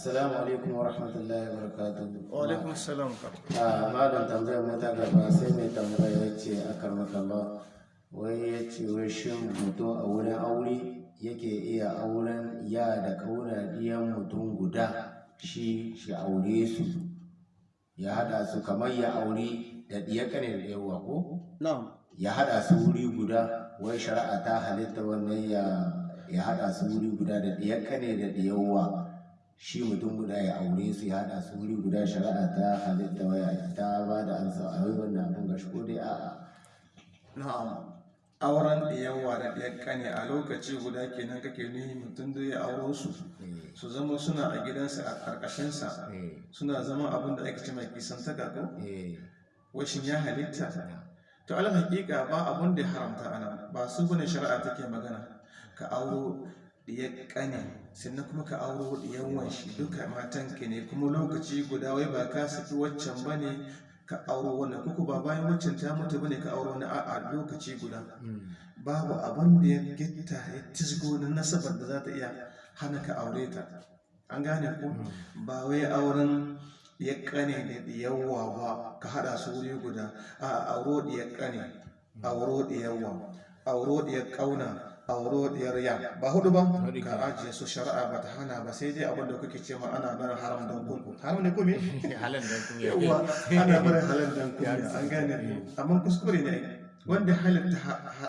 assalamu alaikum wa rahmatullahi wa barakatuhu. Wa alaikum salam a malam tambayar mu ta gaba sai mai tambaya ya ce a karmakalla wai ya ce wai shin mutum a wurin aure yake iya auren ya da ƙauna ɗiyan mutum guda shi shi aure su? Ya hada su kamar ya aure da ɗiya kane da yawa ko? Na'am. Ya hada su wuri guda wai shari'a ta halitta wannan ya ya hada su wuri guda da kane da shi mutum guda ya aure su ya hada su wuri guda shari'a ta halitta waya ta ba da ansa a wai wannan abin gashi ko dai a'a. Na'am. Auren da yawa da ɗaya kane a lokaci guda kenan kake nihi mutum da ya auro su Eh, su zama suna a gidansa a ƙarƙashinsa. Eh, suna zama abin da ake ce mai kisan ta ko? Eh, washin ya halitta? To alal hakika ba abin da ya haramta ana ba su ba ne shari'a take magana. Ka auro ya kane sannan kuma ka auro diyan wanshi. Duka matanka ne kuma lokaci guda wai ba ka saki waccan ba ne ka auro wannan. Kuku ba bayan waccan ta mutu ba ne ka auro wani a'a lokaci guda. Mm, babu abin da ya gitta ya tisgo na nasabar da za ta iya hana ka aure ta. An gane ko? Ba wai auren ya kane da yawa ba ka hada su wuri guda. A auro da ya kane auro da yawa auro da ya ƙauna auro da ya riya ba huɗu ba ka ajiye su shari'a ba ta hana ba sai dai abin da kuke ce ma ana barin haram don kunku haram ne kuma halin kuma yawa ana barin halal don kunku an gane. Ko amma kuskure ne wanda halitta